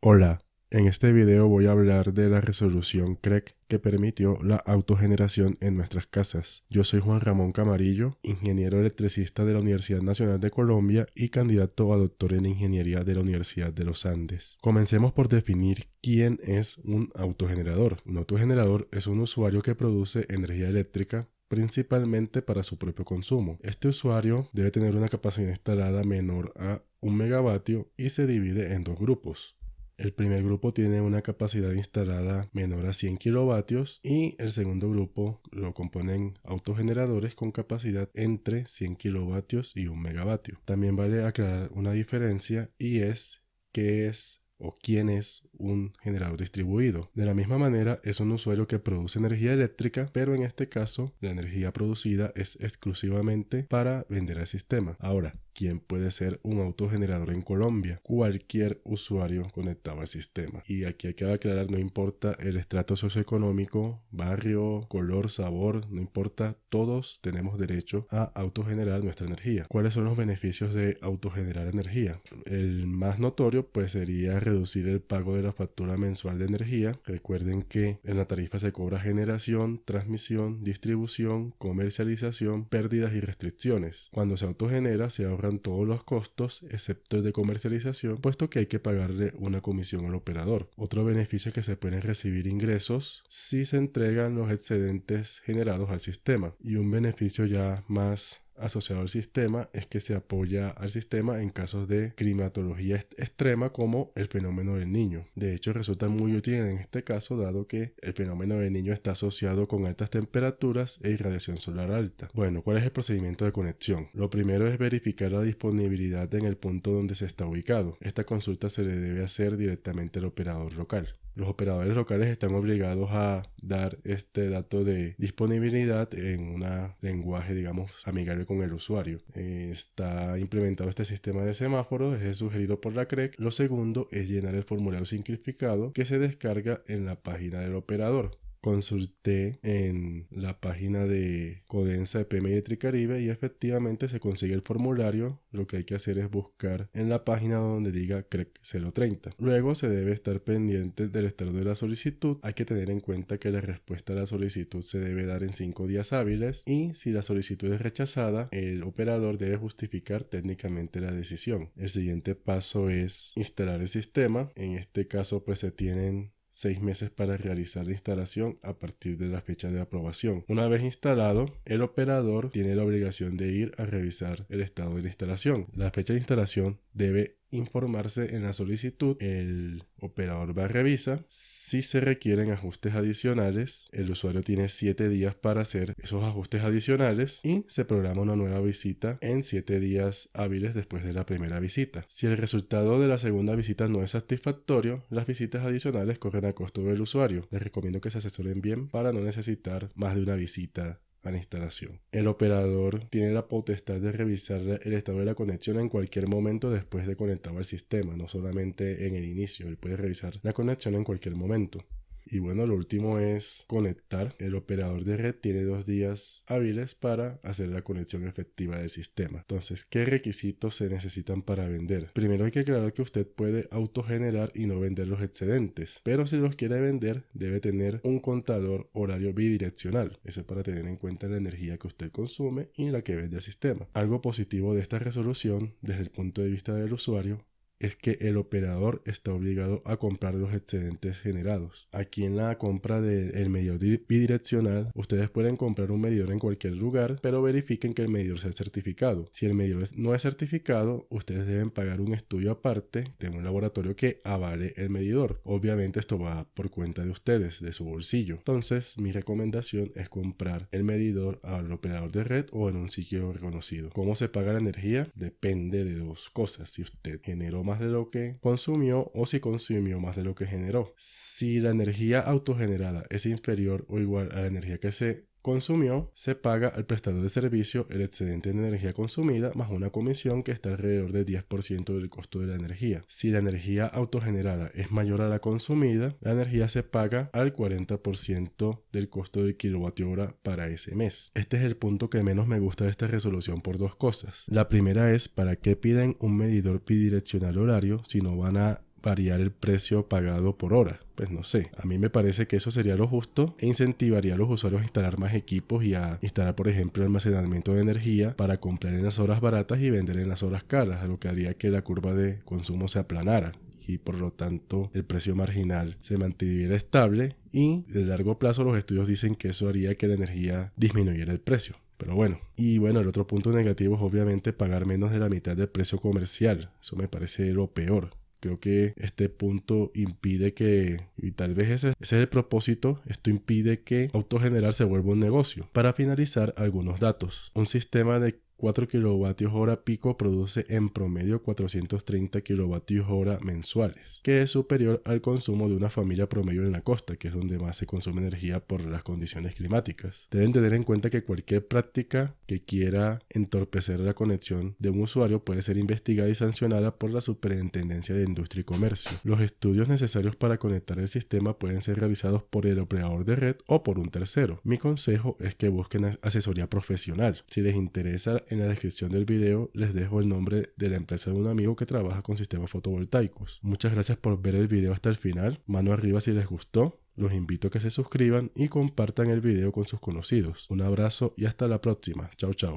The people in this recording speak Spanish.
Hola, en este video voy a hablar de la resolución CREC que permitió la autogeneración en nuestras casas. Yo soy Juan Ramón Camarillo, ingeniero electricista de la Universidad Nacional de Colombia y candidato a doctor en ingeniería de la Universidad de los Andes. Comencemos por definir quién es un autogenerador. Un autogenerador es un usuario que produce energía eléctrica principalmente para su propio consumo. Este usuario debe tener una capacidad instalada menor a un megavatio y se divide en dos grupos. El primer grupo tiene una capacidad instalada menor a 100 kilovatios y el segundo grupo lo componen autogeneradores con capacidad entre 100 kilovatios y 1 megavatio. También vale aclarar una diferencia y es que es o quién es un generador distribuido. De la misma manera, es un usuario que produce energía eléctrica, pero en este caso, la energía producida es exclusivamente para vender al sistema. Ahora, ¿quién puede ser un autogenerador en Colombia? Cualquier usuario conectado al sistema. Y aquí hay que aclarar, no importa el estrato socioeconómico, barrio, color, sabor, no importa, todos tenemos derecho a autogenerar nuestra energía. ¿Cuáles son los beneficios de autogenerar energía? El más notorio pues sería reducir el pago de la factura mensual de energía. Recuerden que en la tarifa se cobra generación, transmisión, distribución, comercialización, pérdidas y restricciones. Cuando se autogenera se ahorran todos los costos excepto el de comercialización, puesto que hay que pagarle una comisión al operador. Otro beneficio es que se pueden recibir ingresos si se entregan los excedentes generados al sistema. Y un beneficio ya más asociado al sistema es que se apoya al sistema en casos de climatología extrema como el fenómeno del niño. De hecho, resulta muy útil en este caso dado que el fenómeno del niño está asociado con altas temperaturas e irradiación solar alta. Bueno, ¿cuál es el procedimiento de conexión? Lo primero es verificar la disponibilidad en el punto donde se está ubicado. Esta consulta se le debe hacer directamente al operador local los operadores locales están obligados a dar este dato de disponibilidad en un lenguaje, digamos, amigable con el usuario. está implementado este sistema de semáforos, es sugerido por la CREC. Lo segundo es llenar el formulario simplificado que se descarga en la página del operador consulté en la página de Codensa de PM Caribe y efectivamente se consigue el formulario. Lo que hay que hacer es buscar en la página donde diga CREC 030. Luego se debe estar pendiente del estado de la solicitud. Hay que tener en cuenta que la respuesta a la solicitud se debe dar en 5 días hábiles y si la solicitud es rechazada, el operador debe justificar técnicamente la decisión. El siguiente paso es instalar el sistema. En este caso pues se tienen seis meses para realizar la instalación a partir de la fecha de aprobación. Una vez instalado, el operador tiene la obligación de ir a revisar el estado de la instalación. La fecha de instalación debe informarse en la solicitud, el operador va a revisar. Si se requieren ajustes adicionales, el usuario tiene 7 días para hacer esos ajustes adicionales y se programa una nueva visita en 7 días hábiles después de la primera visita. Si el resultado de la segunda visita no es satisfactorio, las visitas adicionales corren a costo del usuario. Les recomiendo que se asesoren bien para no necesitar más de una visita a la instalación. El operador tiene la potestad de revisar el estado de la conexión en cualquier momento después de conectado al sistema, no solamente en el inicio, él puede revisar la conexión en cualquier momento. Y bueno, lo último es conectar. El operador de red tiene dos días hábiles para hacer la conexión efectiva del sistema. Entonces, ¿qué requisitos se necesitan para vender? Primero hay que aclarar que usted puede autogenerar y no vender los excedentes, pero si los quiere vender debe tener un contador horario bidireccional. Eso es para tener en cuenta la energía que usted consume y la que vende al sistema. Algo positivo de esta resolución desde el punto de vista del usuario es que el operador está obligado a comprar los excedentes generados. Aquí en la compra del medidor bidireccional, ustedes pueden comprar un medidor en cualquier lugar, pero verifiquen que el medidor sea certificado. Si el medidor no es certificado, ustedes deben pagar un estudio aparte de un laboratorio que avale el medidor. Obviamente esto va por cuenta de ustedes, de su bolsillo. Entonces, mi recomendación es comprar el medidor al operador de red o en un sitio reconocido. ¿Cómo se paga la energía? Depende de dos cosas. Si usted generó más de lo que consumió o si consumió más de lo que generó. Si la energía autogenerada es inferior o igual a la energía que se consumió, se paga al prestador de servicio el excedente de energía consumida más una comisión que está alrededor del 10% del costo de la energía. Si la energía autogenerada es mayor a la consumida, la energía se paga al 40% del costo del kilovatio hora para ese mes. Este es el punto que menos me gusta de esta resolución por dos cosas. La primera es para qué piden un medidor bidireccional horario si no van a variar el precio pagado por hora. Pues no sé, a mí me parece que eso sería lo justo e incentivaría a los usuarios a instalar más equipos y a instalar, por ejemplo, almacenamiento de energía para comprar en las horas baratas y vender en las horas caras, lo que haría que la curva de consumo se aplanara y por lo tanto el precio marginal se mantuviera estable y de largo plazo los estudios dicen que eso haría que la energía disminuyera el precio. Pero bueno, y bueno, el otro punto negativo es obviamente pagar menos de la mitad del precio comercial. Eso me parece lo peor. Creo que este punto impide que, y tal vez ese, ese, es el propósito, esto impide que autogenerar se vuelva un negocio. Para finalizar, algunos datos. Un sistema de 4 kWh pico produce en promedio 430 kWh mensuales, que es superior al consumo de una familia promedio en la costa, que es donde más se consume energía por las condiciones climáticas. Deben tener en cuenta que cualquier práctica que quiera entorpecer la conexión de un usuario puede ser investigada y sancionada por la Superintendencia de Industria y Comercio. Los estudios necesarios para conectar el sistema pueden ser realizados por el operador de red o por un tercero. Mi consejo es que busquen asesoría profesional. Si les interesa en la descripción del video les dejo el nombre de la empresa de un amigo que trabaja con sistemas fotovoltaicos. Muchas gracias por ver el video hasta el final. Mano arriba si les gustó. Los invito a que se suscriban y compartan el video con sus conocidos. Un abrazo y hasta la próxima. Chao, chao.